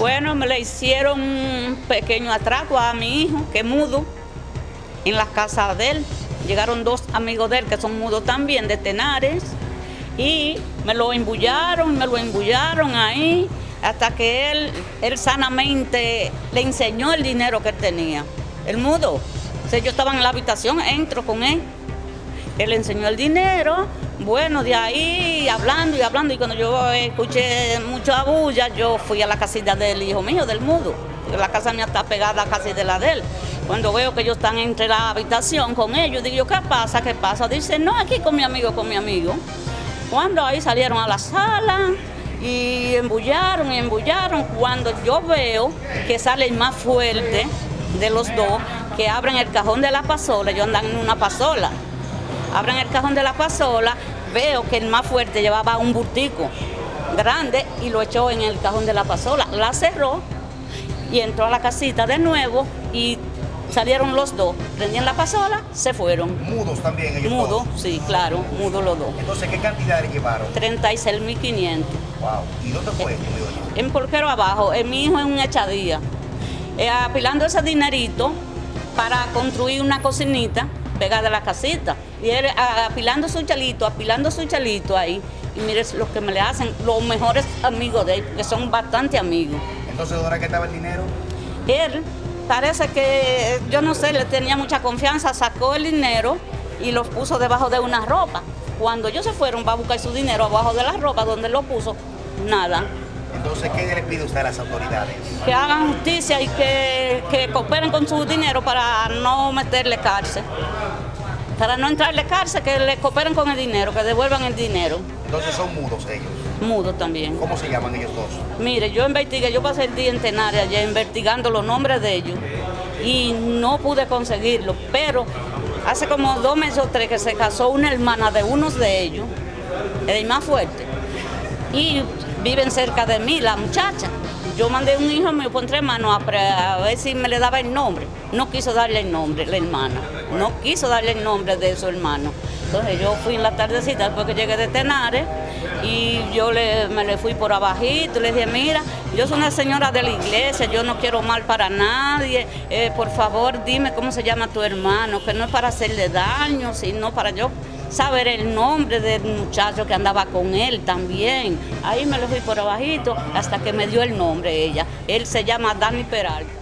Bueno, me le hicieron un pequeño atraco a mi hijo, que es mudo, en la casa de él. Llegaron dos amigos de él que son mudos también, de Tenares, y me lo embullaron, me lo embullaron ahí, hasta que él, él sanamente le enseñó el dinero que él tenía. El mudo. O yo estaba en la habitación, entro con él. Él enseñó el dinero, bueno, de ahí hablando y hablando, y cuando yo escuché mucho bulla, yo fui a la casita del hijo mío, del mudo, la casa mía está pegada casi de la de él. Cuando veo que ellos están entre la habitación con ellos, digo, ¿qué pasa? ¿Qué pasa? Dice, no, aquí con mi amigo, con mi amigo. Cuando ahí salieron a la sala y embullaron y embullaron, cuando yo veo que sale el más fuerte de los dos, que abren el cajón de la pasola, yo andan en una pasola, abren el cajón de la pasola, veo que el más fuerte llevaba un burtico grande y lo echó en el cajón de la pasola, la cerró y entró a la casita de nuevo y salieron los dos, prendían la pasola, se fueron. ¿Mudos también ellos Mudos, sí, claro, mudos los dos. Entonces, ¿qué cantidad le llevaron? 36.500. Wow. ¿Y dónde fue esto, En Porquero abajo, en mi hijo en un echadía, eh, apilando ese dinerito para construir una cocinita pegada a la casita. Y él apilando su chalito, apilando su chalito ahí. Y mire lo que me le hacen los mejores amigos de él, que son bastante amigos. Entonces, ¿dónde que estaba el dinero? Él parece que, yo no sé, le tenía mucha confianza, sacó el dinero y los puso debajo de una ropa. Cuando ellos se fueron va a buscar su dinero abajo de la ropa, donde lo puso, nada. Entonces, ¿qué le pide usted a las autoridades? Que hagan justicia y que, que cooperen con su dinero para no meterle cárcel para no entrarle cárcel, que le cooperen con el dinero, que devuelvan el dinero. Entonces son mudos ellos. Mudos también. ¿Cómo se llaman ellos dos? Mire, yo investigué, yo pasé el día en Tenares allá investigando los nombres de ellos y no pude conseguirlo, pero hace como dos meses o tres que se casó una hermana de unos de ellos, el más fuerte, y viven cerca de mí, la muchacha. Yo mandé un hijo, me pon tres manos a, ver si me le daba el nombre. No quiso darle el nombre, la hermana. No quiso darle el nombre de su hermano. Entonces yo fui en la tardecita después que llegué de Tenares y yo le, me le fui por abajito, le dije, mira, yo soy una señora de la iglesia, yo no quiero mal para nadie, eh, por favor dime cómo se llama tu hermano, que no es para hacerle daño, sino para yo saber el nombre del muchacho que andaba con él también. Ahí me lo fui por abajito hasta que me dio el nombre ella. Él se llama Dani Peralta.